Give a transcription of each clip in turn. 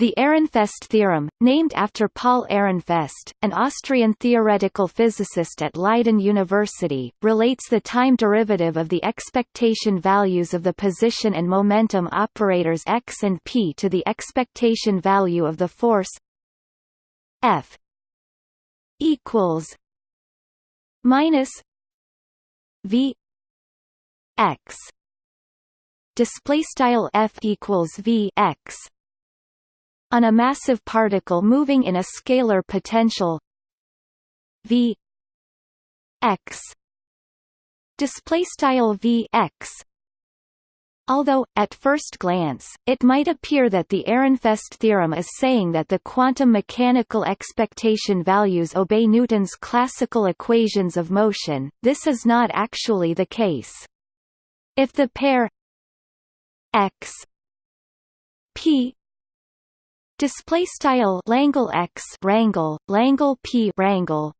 The Ehrenfest theorem, named after Paul Ehrenfest, an Austrian theoretical physicist at Leiden University, relates the time derivative of the expectation values of the position and momentum operators x and p to the expectation value of the force F equals minus V x. Display style F equals V x on a massive particle moving in a scalar potential v x display style v x Although, at first glance, it might appear that the Ehrenfest theorem is saying that the quantum mechanical expectation values obey Newton's classical equations of motion, this is not actually the case. If the pair x p display style Langle X wrangle Langle P wrangle.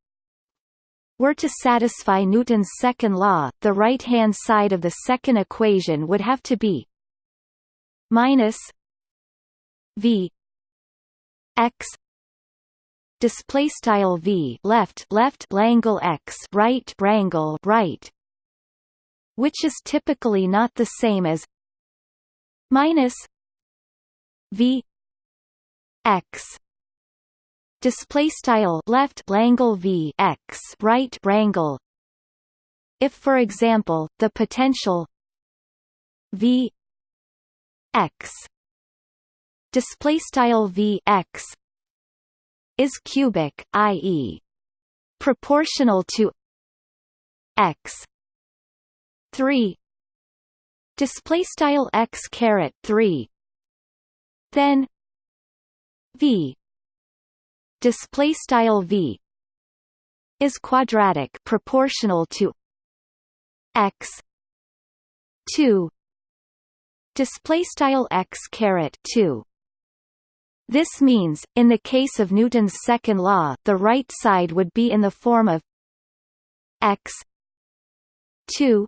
Were to satisfy Newton's second law, the right-hand side of the second equation would have to be minus v x. Display style v left left Langle x right wrangle right. Which is typically not the same as minus v x display style left wrangle v x right wrangle if for example the potential v x display style v x is cubic i.e. proportional to x 3 display style x caret 3 then v. Display style v is quadratic proportional to x. 2 display style x caret 2 this means, in the case of Newton's second law, the right side would be in the form of x. 2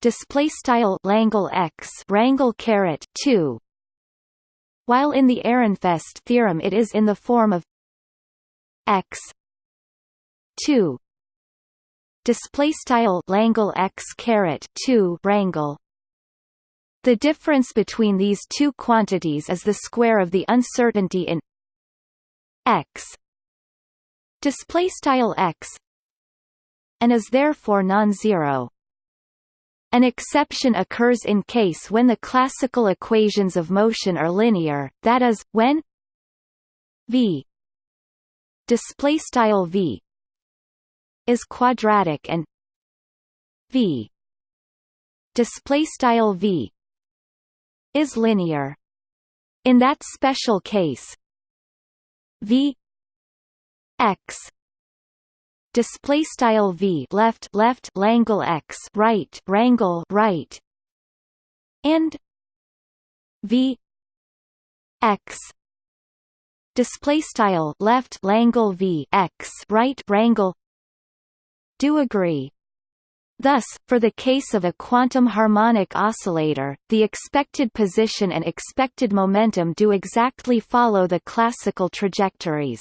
display style Langle x wrangle caret 2 while in the Ehrenfest theorem it is in the form of x 2 display style Langle x caret 2 wrangle. The difference between these two quantities is the square of the uncertainty in x display style x and is therefore non-zero an exception occurs in case when the classical equations of motion are linear, that is, when v display style v is quadratic and v display style v is linear. In that special case, v x display style v left left Langle x right wrangle right and v x display style left Langle v x right wrangle do agree Thus, for the case of a quantum harmonic oscillator, the expected position and expected momentum do exactly follow the classical trajectories.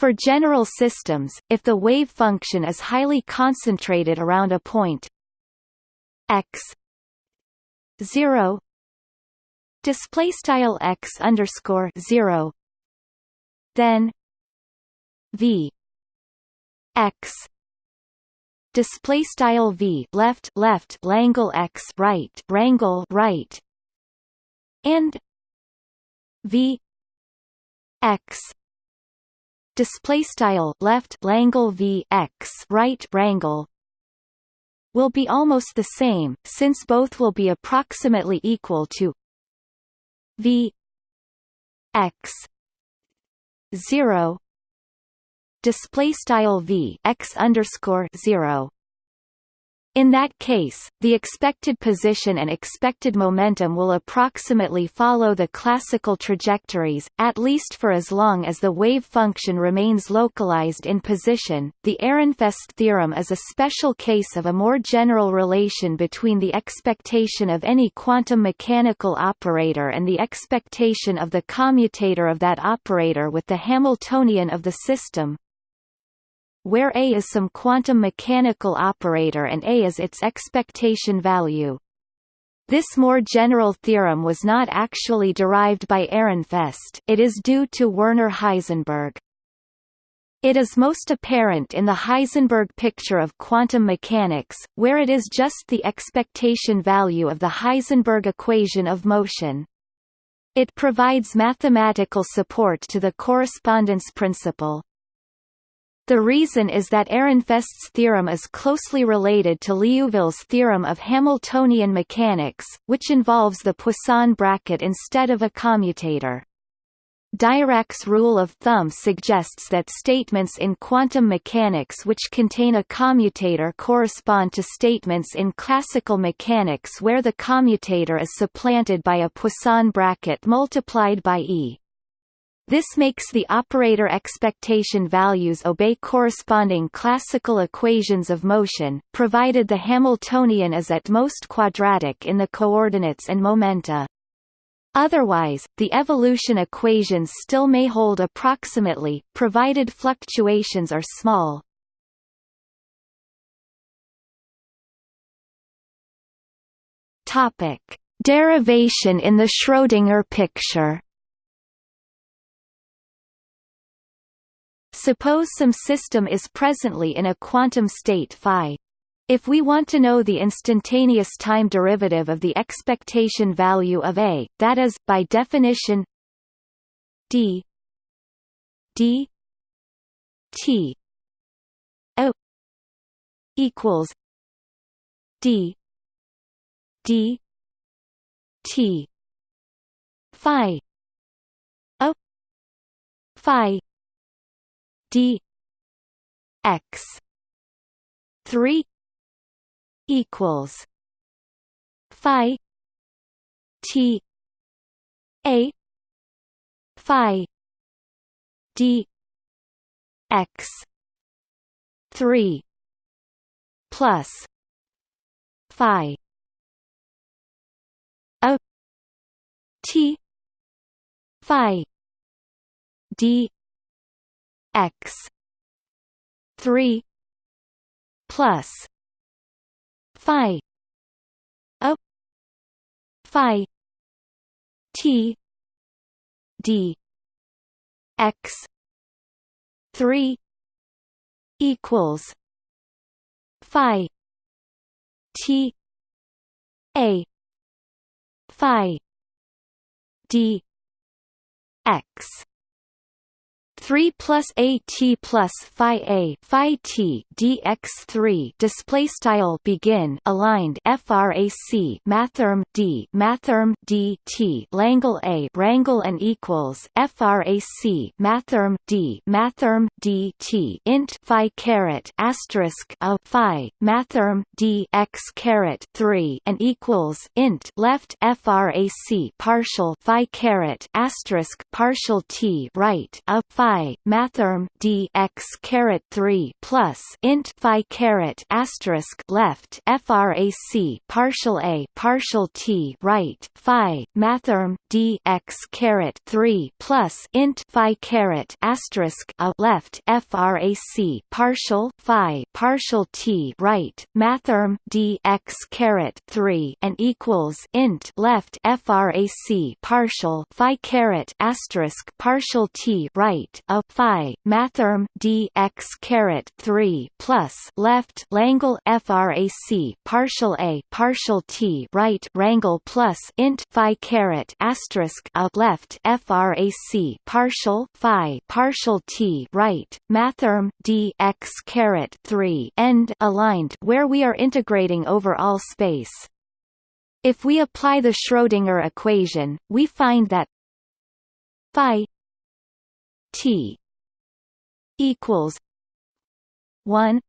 For general systems, if the wave function is highly concentrated around a point x 0 display style x underscore 0 then v x display style v left left Langle x right wrangle right and v x display style left Langle v x right wrangle will be almost the same since both will be approximately equal to v x 0 display style v x underscore 0 In that case, the expected position and expected momentum will approximately follow the classical trajectories, at least for as long as the wave function remains localized in position. The Ehrenfest theorem is a special case of a more general relation between the expectation of any quantum mechanical operator and the expectation of the commutator of that operator with the Hamiltonian of the system, where A is some quantum mechanical operator and A is its expectation value. This more general theorem was not actually derived by Ehrenfest it is due to Werner Heisenberg. It is most apparent in the Heisenberg picture of quantum mechanics, where it is just the expectation value of the Heisenberg equation of motion. It provides mathematical support to the correspondence principle. The reason is that Ehrenfest's theorem is closely related to Liouville's theorem of Hamiltonian mechanics, which involves the Poisson bracket instead of a commutator. Dirac's rule of thumb suggests that statements in quantum mechanics which contain a commutator correspond to statements in classical mechanics where the commutator is supplanted by a Poisson bracket multiplied by E. This makes the operator expectation values obey corresponding classical equations of motion, provided the Hamiltonian is at most quadratic in the coordinates and momenta. Otherwise, the evolution equations still may hold approximately, provided fluctuations are small. Derivation in the Schrödinger picture. Suppose some system is presently in a quantum state phi. If we want to know the instantaneous time derivative of the expectation value of A, that is, by definition d d t o equals d d t phi o phi d x 3 equals phi t a phi d x 3 plus phi a t phi d x. 3 plus. Phi. A. Phi. T. D. X. 3 equals. Phi. T. A. Phi. D. X 3 plus a t plus phi a phi t dx 3 display style begin aligned frac mathrm d mathrm d t langle a wrangle and equals frac mathrm d mathrm d t int phi caret asterisk a phi mathrm d x caret 3 and equals int left frac partial phi caret asterisk partial t right a phi phi mathrm d x caret 3 plus int phi caret asterisk left frac partial a partial t right phi mathrm d x caret 3 plus int phi caret asterisk a left frac partial phi partial t right mathrm d x caret 3 and equals int left frac partial phi caret asterisk partial t right a phi mathrm d x caret 3 plus left Langle frac partial a partial t right wrangle plus int phi caret asterisk a left frac partial phi partial t right mathrm d x caret 3 end aligned where we are integrating over all space. If we apply the Schrödinger equation, we find that phi T equals one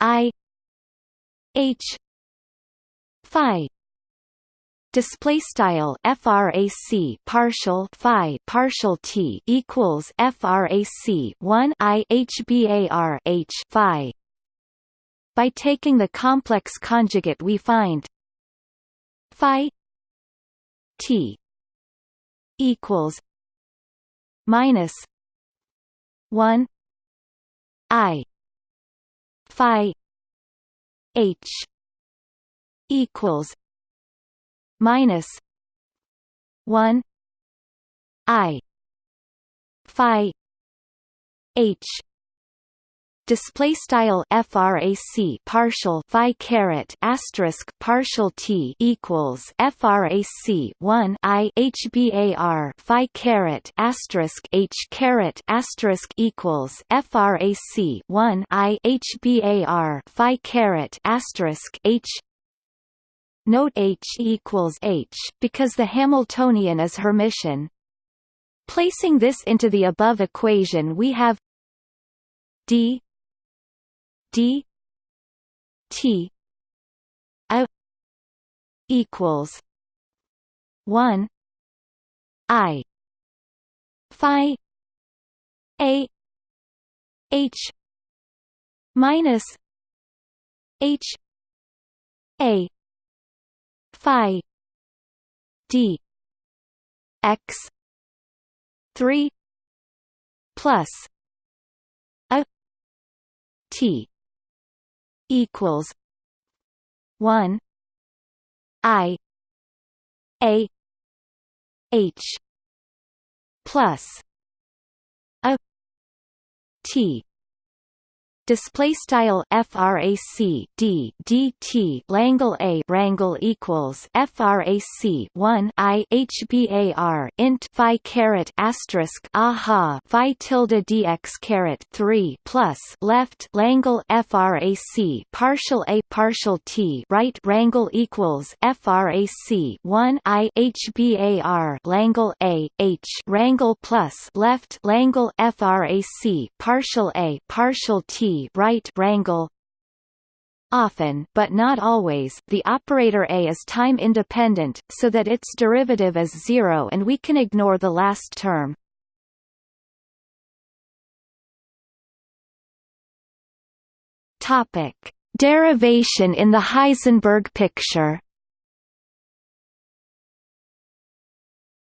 I h phi. Display style frac partial phi partial t equals frac 1 i hbar h phi. By taking the complex conjugate we find phi t equals minus 1 i phi h equals minus 1 i phi h display style frac partial phi caret asterisk partial t equals frac 1 i hbar phi caret asterisk h caret asterisk equals frac 1 i hbar phi caret asterisk h Note H equals H because the Hamiltonian is Hermitian. Placing this into the above equation we have d d t a equals 1 i phi a h minus h a phi d x 3 plus a t equals 1 i a h plus a t display style frac d dt Langle a wrangle equals frac 1 i hbar int phi caret asterisk aha phi tilde dx caret 3 plus left Langle frac partial a partial t right wrangle equals frac 1 i hbar Langle a h wrangle plus left Langle frac partial a partial t right wrangle Often but not always, the operator a is time-independent, so that its derivative is zero and we can ignore the last term. Topic. Derivation in the Heisenberg picture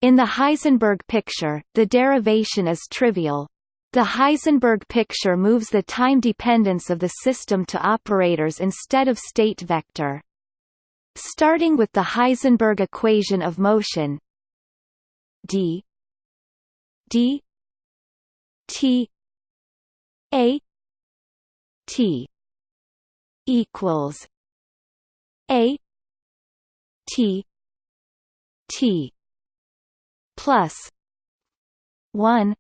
In the Heisenberg picture, the derivation is trivial, the Heisenberg picture moves the time dependence of the system to operators instead of state vector. Starting with the Heisenberg equation of motion d d t a t equals a t t plus 1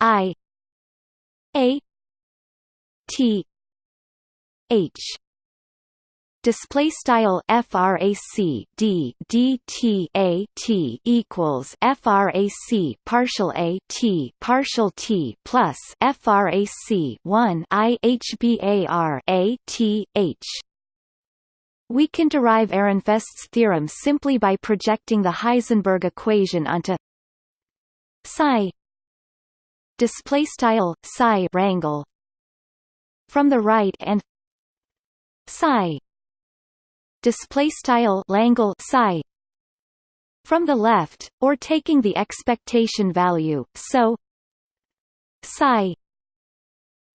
I A T H. Display style frac d d t a t equals frac partial a t partial t plus frac 1 i hbar a t h. We can derive Ehrenfest's theorem simply by projecting the Heisenberg equation onto psi display style psi wrangle. From the right and psi display style langle psi. From the left or taking the expectation value so psi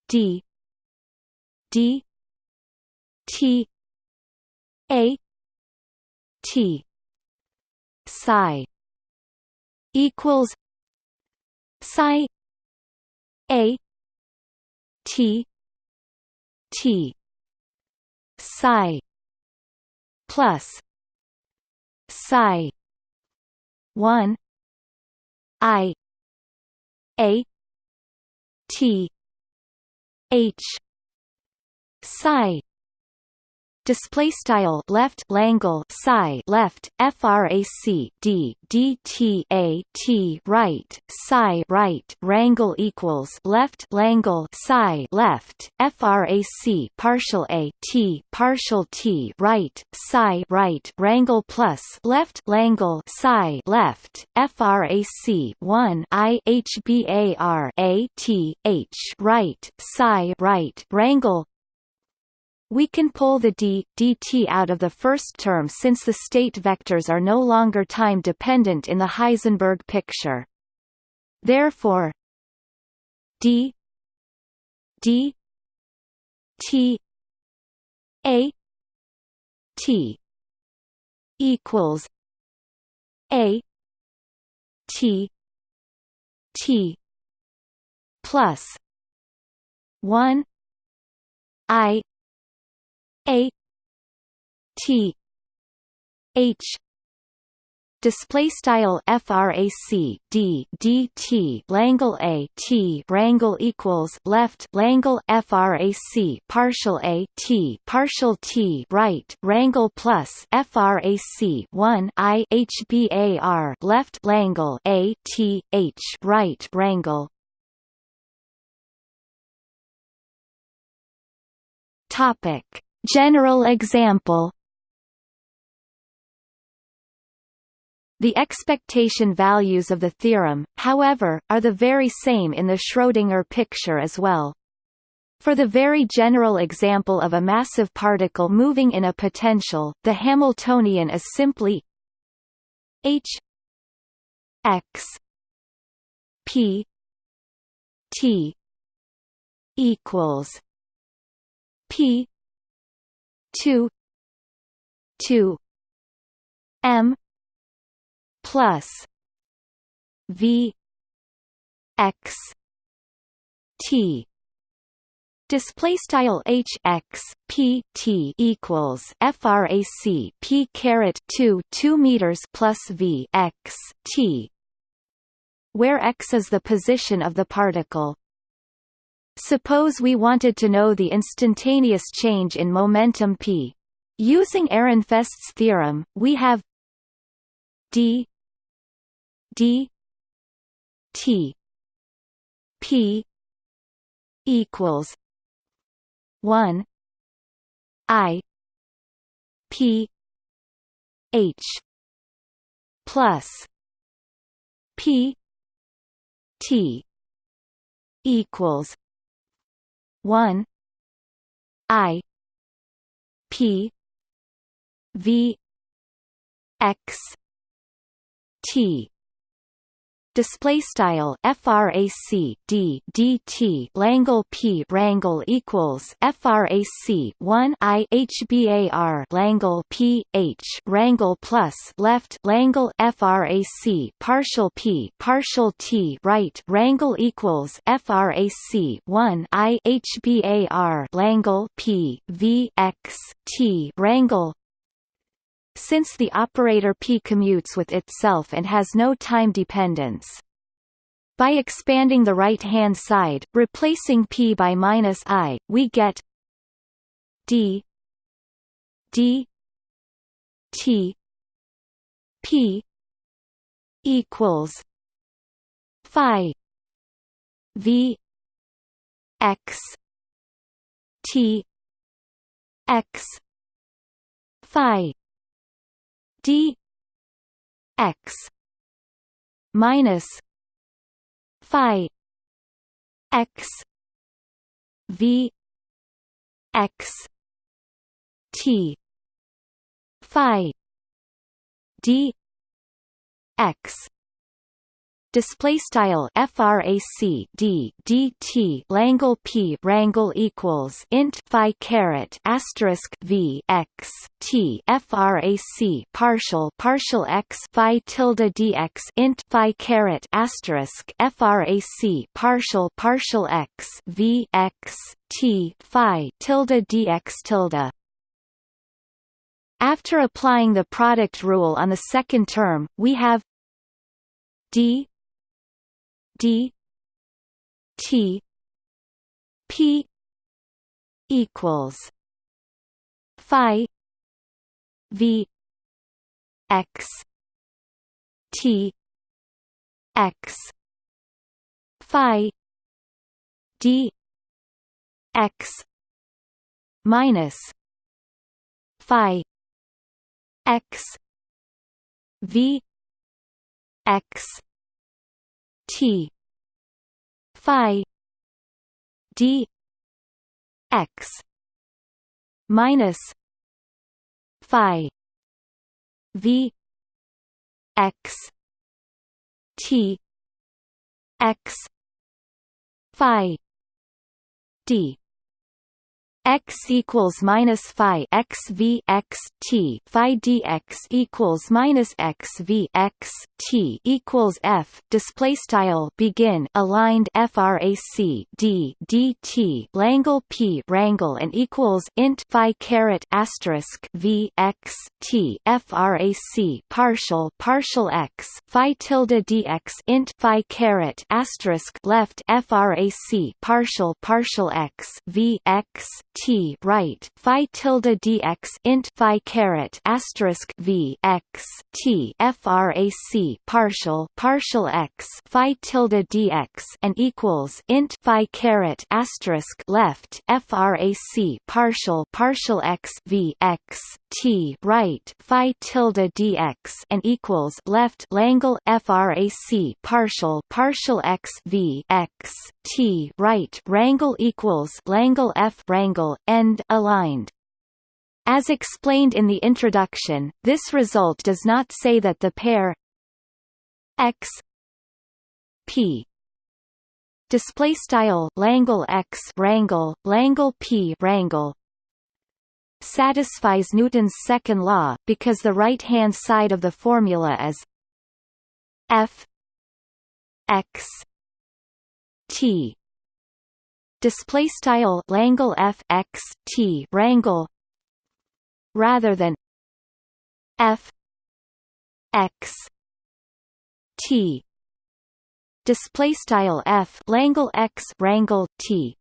d d t a t psi equals psi a T T psi plus psi 1 I A T H psi display style left langle psi left frac d dt a t right psi right rangle equals left langle psi left frac partial a t partial t right psi right rangle plus left langle psi left frac 1 i hbar a t h right psi right rangle we can pull the d, dt out of the first term since the state vectors are no longer time-dependent in the Heisenberg picture. Therefore d d t a t equals a t t plus 1 i a T H display style frac d dt langle a t rangle equals left langle frac partial a t partial t right rangle plus frac 1 i hbar left langle a t h right rangle topic General example The expectation values of the theorem, however, are the very same in the Schrödinger picture as well. For the very general example of a massive particle moving in a potential, the Hamiltonian is simply h x p t equals p two two M plus V X T Display style h x p t equals frac p caret 2 2 meters plus v x t, where x is the position of the particle. Suppose we wanted to know the instantaneous change in momentum p. Using Ehrenfest's theorem, we have d d t p equals 1 i p h plus p t equals 1 i p v x t display style frac d dt langle p rangle equals frac 1 i hbar langle p h rangle plus left langle frac partial p partial t right rangle equals frac 1 i hbar langle p v x t rangle since the operator p commutes with itself and has no time dependence. By expanding the right-hand side, replacing p by minus i, we get d d t p equals phi v x t x phi d x minus phi x v x t phi d x display style frac d dt langle p rangle equals int phi caret asterisk v x t frac partial partial x phi tilde dx int phi caret asterisk frac partial partial x v x t phi tilde dx tilde. After applying the product rule on the second term, we have d D T P equals phi v x t x phi d x minus phi x v x t. Phi. D. X. Minus phi. V. X. T. X. Phi. D x equals minus phi x v x t phi dx equals minus x v x t equals f. Display style begin aligned frac d dt Langle p wrangle and equals int phi caret asterisk v x t frac partial partial x phi tilde dx int phi caret asterisk left frac partial partial x v x t right phi tilde dx int phi caret asterisk v x t frac partial partial x phi tilde dx and equals int phi caret asterisk left frac partial partial x v x t right phi tilde dx and equals left Langle frac partial partial x v x t right wrangle equals Langle f wrangle angle, end aligned. As explained in the introduction, this result does not say that the pair x p display style Langle x wrangle Langle p wrangle satisfies Newton's second law because the right-hand side of the formula is f x t display style Langle f x t wrangle rather than f x t. Display style f Langle x wrangle t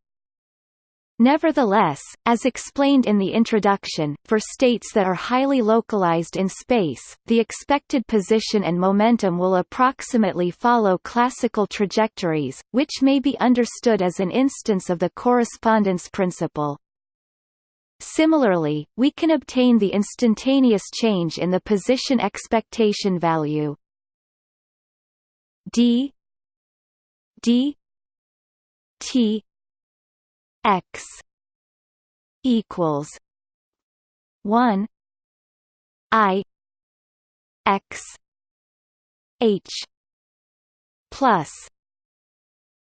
Nevertheless, as explained in the introduction, for states that are highly localized in space, the expected position and momentum will approximately follow classical trajectories, which may be understood as an instance of the correspondence principle. Similarly, we can obtain the instantaneous change in the position expectation value d d t x equals 1 i x h plus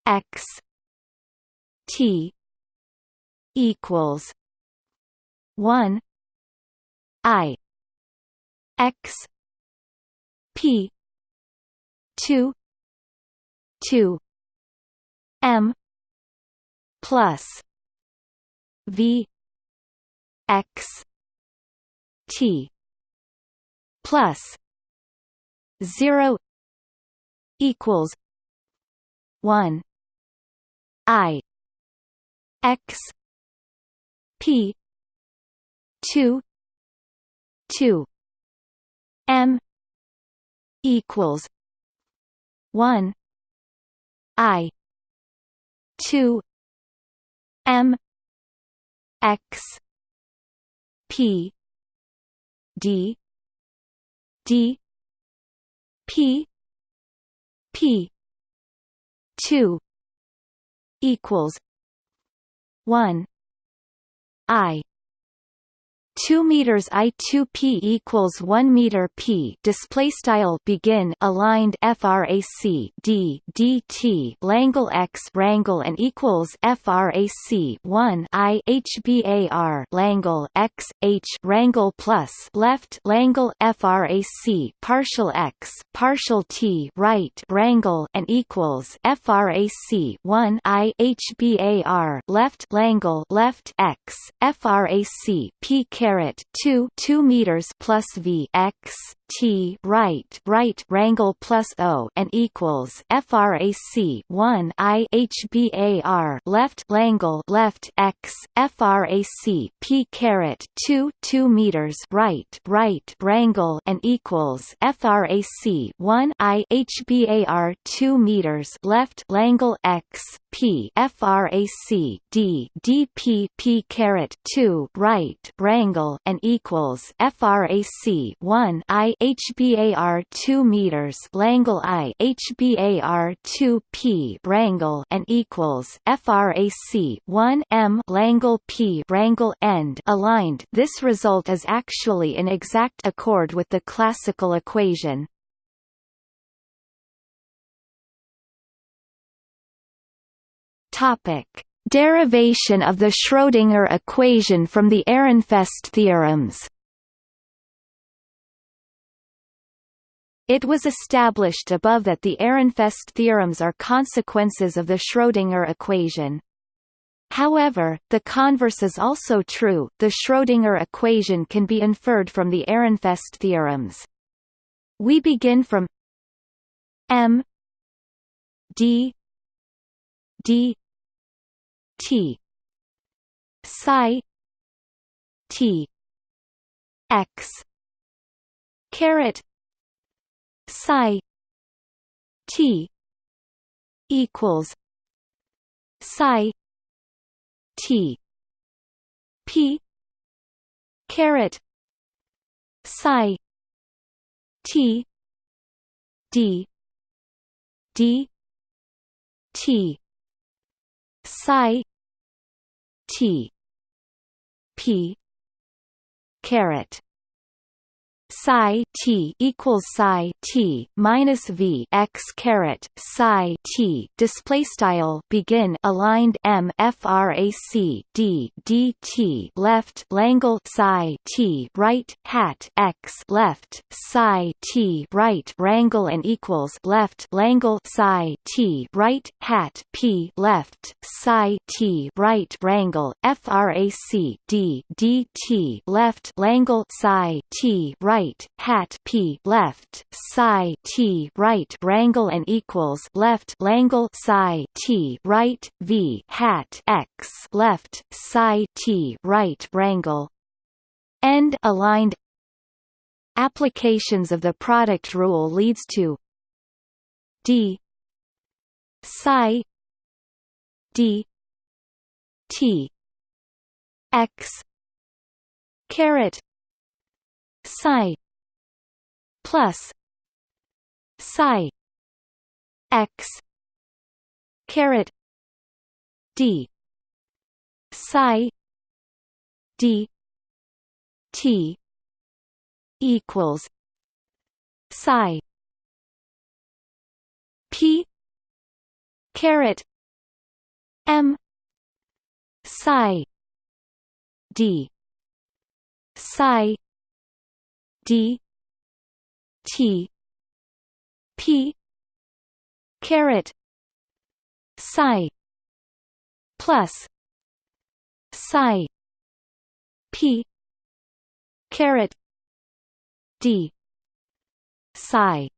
x t equals 1 i x p 2 2 m plus V X T plus zero equals one I X P two two M equals one I two M x p d d p p 2 equals 1 i 2 meters i 2 p equals 1 meter p. Display style begin aligned frac d dt Langle x wrangle and equals frac 1 i hbar Langle x h wrangle plus left. Langle frac partial x partial t right. Wrangle and equals frac 1 i hbar left. Langle left x frac p caret 2 2 meters plus v x t right right wrangle plus o and equals frac 1 i hbar left langle left x frac p caret 2 2 meters right right wrangle and equals frac 1 i hbar 2 meters left langle x p frac d dp p caret 2 right wrangle and equals frac 1 i hbar 2 meters langle i hbar 2 p wrangle and equals frac 1 m langle p wrangle end. Aligned this result is actually in exact accord with the classical equation. Topic: Derivation of the Schrödinger equation from the Ehrenfest theorems. It was established above that the Ehrenfest theorems are consequences of the Schrödinger equation. However, the converse is also true, the Schrödinger equation can be inferred from the Ehrenfest theorems. We begin from m d d T psi T X caret psi T equals psi T P caret psi T D D T psi T P caret psi t equals psi t minus v x caret psi t. Display style begin aligned m frac d dt left langle psi t right hat x left psi t right wrangle and equals left langle psi t right hat p left psi t right wrangle frac d dt left langle psi t right right hat p left psi t right wrangle and equals left langle psi t right v hat x left psi t right wrangle. End aligned. Applications of the product rule leads to d psi d t x caret psi plus psi x caret d psi d t equals psi p caret m psi d psi D T P caret psi plus psi P caret D psi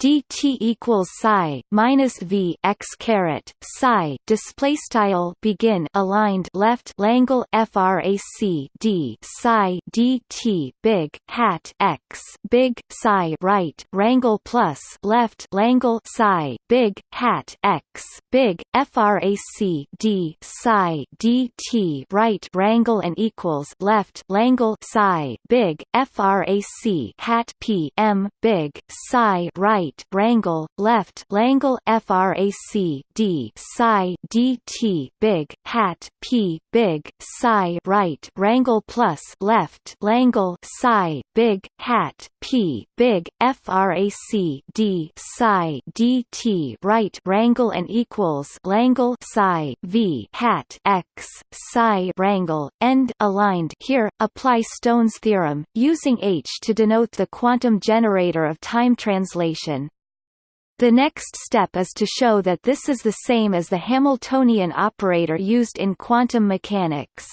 dt equals psi minus v x caret psi display style begin aligned left langle frac d psi dt big hat x big psi right wrangle plus left langle psi big hat x big frac d psi dt right wrangle and equals left langle psi big frac hat p m big psi right right wrangle left langle frac d psi dt big hat p big psi right wrangle plus left langle psi big hat p big frac d psi dt right wrangle and equals langle psi v hat x psi wrangle end aligned here apply Stone's theorem using h to denote the quantum generator of time translation the next step is to show that this is the same as the Hamiltonian operator used in quantum mechanics.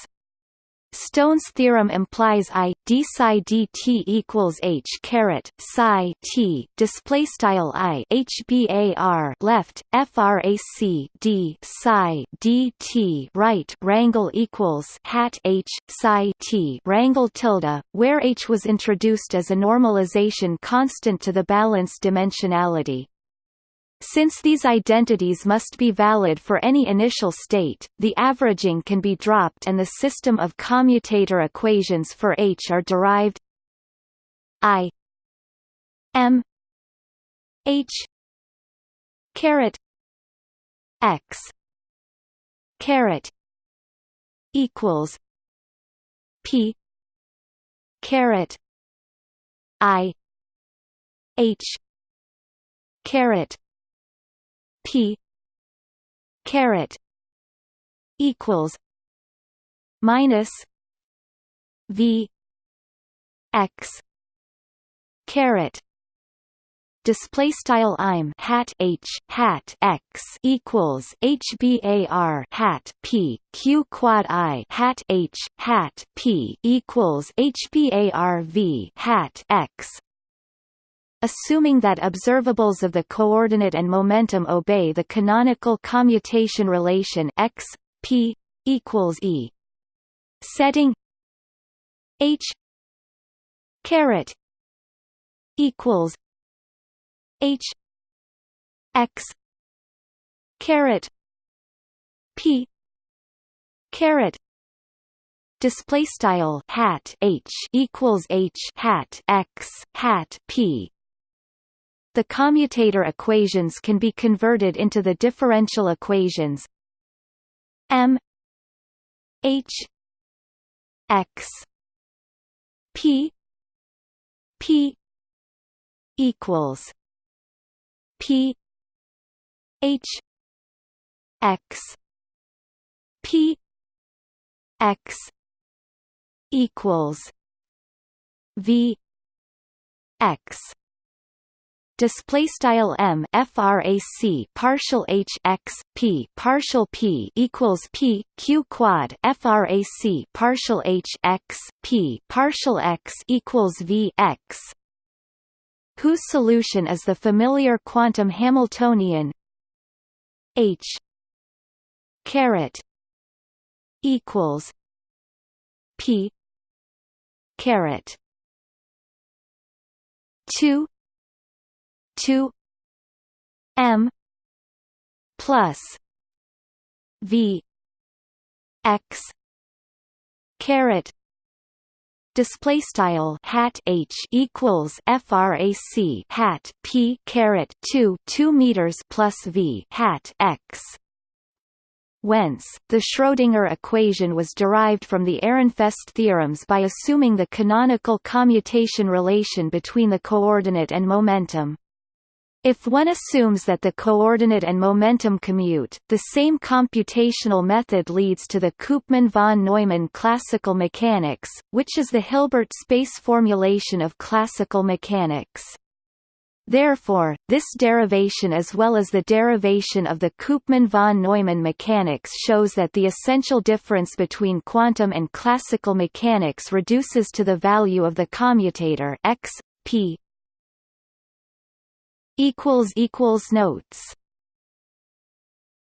Stone's theorem implies I d psi dt equals h caret psi t display style I h bar left frac d psi dt right rangle equals hat h psi t rangle tilde, where h was introduced as a normalization constant to the balanced dimensionality. Since these identities must be valid for any initial state, the averaging can be dropped and the system of commutator equations for H are derived I M H caret X caret equals P caret I H caret P. Caret equals minus V X caret display style I'm hat H hat X equals HBAR hat P Q quad I hat H hat P equals HBAR V hat X Assuming that observables of the coordinate and momentum obey the canonical commutation relation x p equals e. Setting h caret equals h x caret p caret display style hat h equals h hat x hat p the commutator equations can be converted into the differential equations m h x p p equals p h x p x equals v x display style m frac partial h x p partial p equals p q quad frac partial h x p partial x equals v x. Whose solution is the familiar quantum Hamiltonian? H. Caret equals p caret 2 2 m plus v x caret display style hat h equals frac hat p caret 2 2 meters plus v hat x Whence, the Schrödinger equation was derived from the Ehrenfest theorems by assuming the canonical commutation relation between the coordinate and momentum. If one assumes that the coordinate and momentum commute, the same computational method leads to the Koopman von Neumann classical mechanics, which is the Hilbert space formulation of classical mechanics. Therefore, this derivation as well as the derivation of the Koopman von Neumann mechanics shows that the essential difference between quantum and classical mechanics reduces to the value of the commutator x p equals equals notes